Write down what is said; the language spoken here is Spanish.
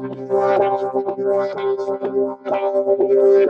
Thank you.